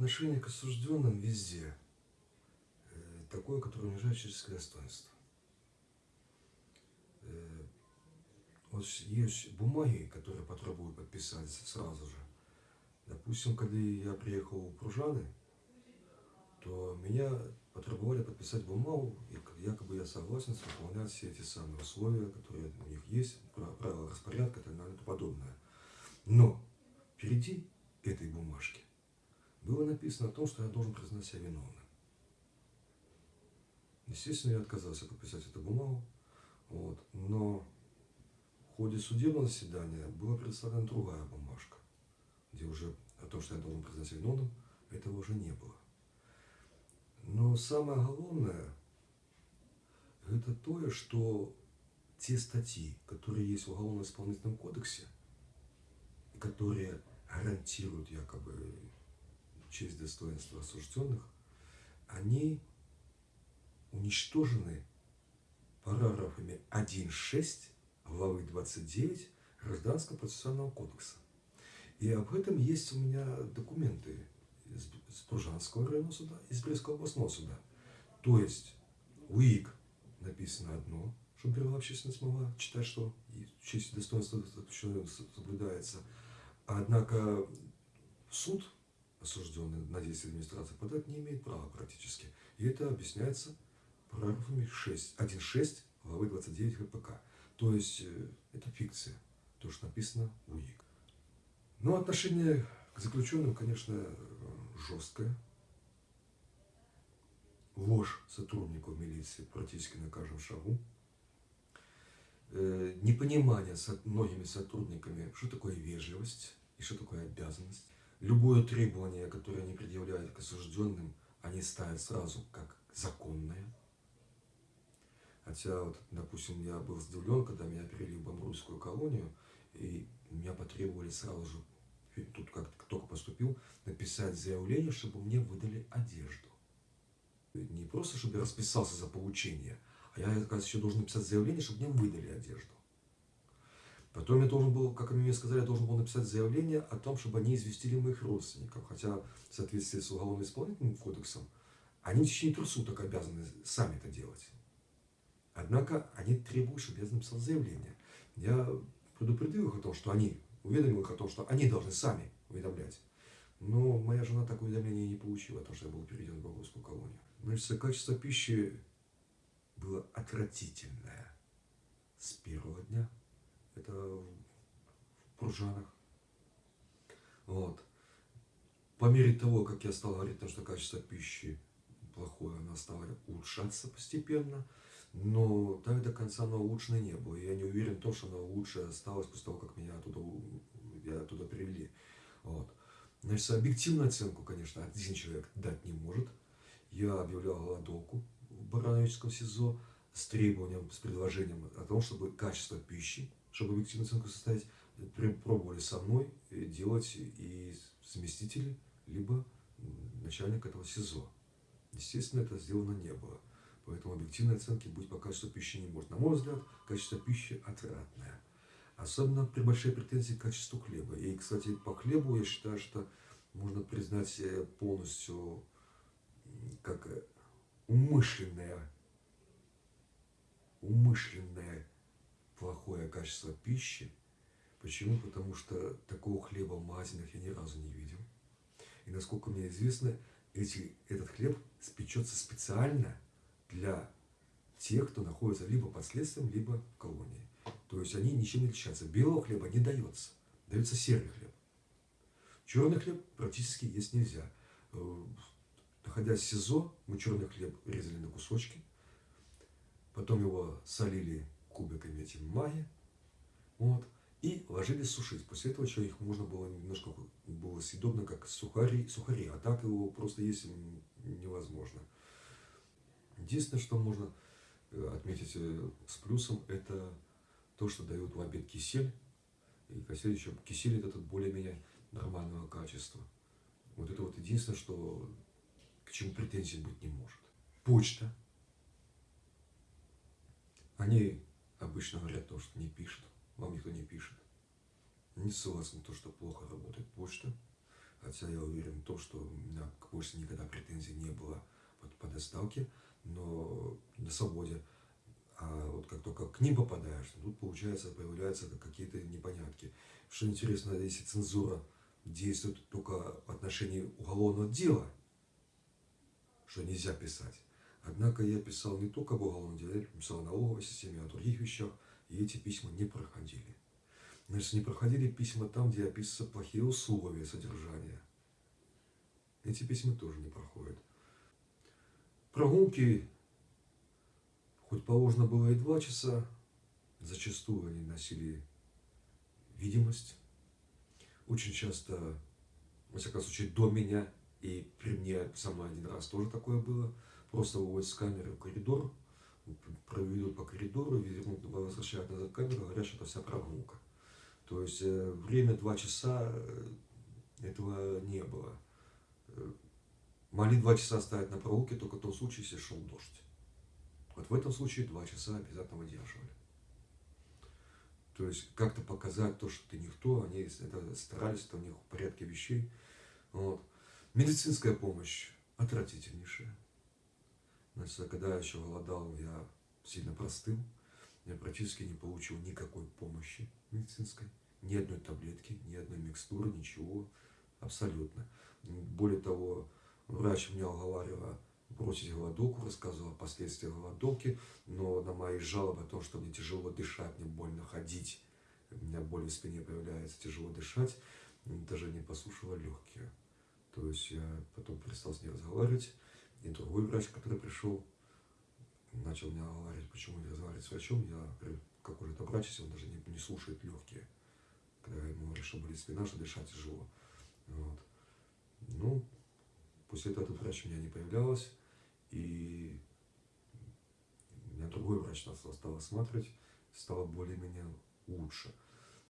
отношение к осужденным везде э, такое, которое унижает человеческое достоинство. Э, вот есть бумаги, которые потребуют подписать сразу же. Допустим, когда я приехал в Пружаны, то меня потребовали подписать бумагу, и якобы я согласен выполнять все эти самые условия, которые у них есть, правила распорядка и так далее и подобное. Но впереди этой бумажки было написано о том, что я должен признать себя виновным. Естественно, я отказался подписать эту бумагу, вот, но в ходе судебного заседания была представлена другая бумажка, где уже о том, что я должен признать себя виновным, этого уже не было. Но самое главное, это то, что те статьи, которые есть в Уголовно-исполнительном кодексе, которые гарантируют якобы честь достоинства осужденных, они уничтожены параграфами 1.6 главы 29 Гражданского процессуального кодекса. И об этом есть у меня документы из Пружанского районного суда, из Брестского областного суда. То есть УИК написано одно, чтобы первая общественность могла читать, что честь и достоинство соблюдается. Однако суд, осужденный на действие администрации, подать не имеет права практически. И это объясняется параграфами 6, 1.6 главы 29 ГПК. То есть э, это фикция, то, что написано в УИК. Но отношение к заключенным, конечно, жесткое. Ложь сотрудников милиции практически на каждом шагу. Э, непонимание с многими сотрудниками, что такое вежливость и что такое обязанность. Любое требование, которое они предъявляют к осужденным, они ставят сразу как законное. Хотя, вот, допустим, я был удивлен, когда меня перевели в Бамрульскую колонию, и меня потребовали сразу же тут как только поступил, написать заявление, чтобы мне выдали одежду. Не просто, чтобы я расписался за получение, а я, оказывается, еще должен написать заявление, чтобы мне выдали одежду. Потом я должен был, как они мне сказали, я должен был написать заявление о том, чтобы они известили моих родственников. Хотя в соответствии с Уголовно-исполнительным кодексом, они в течение трех суток обязаны сами это делать. Однако они требуют, чтобы я написал заявление. Я предупредил их о том, что они уведомил их о том, что они должны сами уведомлять. Но моя жена такое уведомление не получила, потому что я был переведен в Богорскую колонию. Значит, качество пищи было отвратительное с первого дня. Это в Пружанах. Вот. По мере того, как я стал говорить, что качество пищи плохое, оно стало улучшаться постепенно. Но так до конца оно улучшено не было. Я не уверен в том, что оно лучше осталось после того, как меня оттуда, я оттуда привели. Вот. Значит, объективную оценку, конечно, один человек дать не может. Я объявлял голодовку в Барановическом СИЗО с требованием, с предложением о том, чтобы качество пищи, чтобы объективную оценку составить, пробовали со мной делать и заместители, либо начальник этого СИЗО. Естественно, это сделано не было. Поэтому объективной оценки быть по качеству пищи не может. На мой взгляд, качество пищи отвратное. Особенно при большой претензии к качеству хлеба. И, кстати, по хлебу я считаю, что можно признать э, полностью как э, умышленное, умышленное плохое качество пищи. Почему? Потому что такого хлеба в я ни разу не видел. И насколько мне известно, эти, этот хлеб спечется специально для тех, кто находится либо под следствием, либо в колонии. То есть они ничем не отличаются. Белого хлеба не дается, дается серый хлеб. Черный хлеб практически есть нельзя. Э, находясь в СИЗО, мы черный хлеб резали на кусочки, потом его солили кубиками этим маги, вот, и ложили сушить. После этого человек можно было немножко было съедобно, как сухари, сухари, а так его просто есть невозможно. Единственное, что можно э, отметить э, с плюсом, это то, что дают в обед кисель. И кисель еще кисель этот более-менее нормального качества. Вот это вот единственное, что к чему претензий быть не может. Почта. Они обычно говорят то, что не пишут. Вам никто не пишет. Не на то, что плохо работает почта. Хотя я уверен в том, что меня больше никогда претензий не было вот, по доставке, но на свободе. А вот как только к ним попадаешь, тут, получается, появляются какие-то непонятки. Что интересно, если цензура действует только в отношении уголовного дела, что нельзя писать. Однако я писал не только об уголовном деле, я писал о налоговой системе, о других вещах, и эти письма не проходили. Значит, не проходили письма там, где описываются плохие условия содержания. Эти письма тоже не проходят. Прогулки, хоть положено было и два часа, зачастую они носили видимость. Очень часто, во всяком случае, до меня и при мне со мной один раз тоже такое было. Просто выводят с камеры в коридор, проведут по коридору, возвращают назад камеру, говорят, что это вся прогулка. То есть э, время два часа э, этого не было. Э, могли два часа стоять на прогулке только в том случае, если шел дождь. Вот в этом случае два часа обязательно выдерживали. То есть как-то показать то, что ты никто, они это старались, это у них в порядке вещей. Вот. Медицинская помощь отвратительнейшая. Значит, когда я еще голодал, я сильно простыл. Я практически не получил никакой помощи медицинской. Ни одной таблетки, ни одной микстуры, ничего. Абсолютно. Более того, врач меня уговаривал бросить голодовку, рассказывал о последствиях голодовки, но на мои жалобы о том, что мне тяжело дышать, мне больно ходить, у меня боль в спине появляется, тяжело дышать, даже не послушала легкие. То есть я потом перестал с ней разговаривать, и другой врач, который пришел, начал меня говорить, почему не разговаривать с врачом. Я говорю, как уже это врач, если он даже не, не слушает легкие. Когда я ему говорю, что болит спина, что дышать тяжело. Вот. Ну, после этого этот врач у меня не появлялась. И у меня другой врач нас стал осматривать, стало более-менее лучше.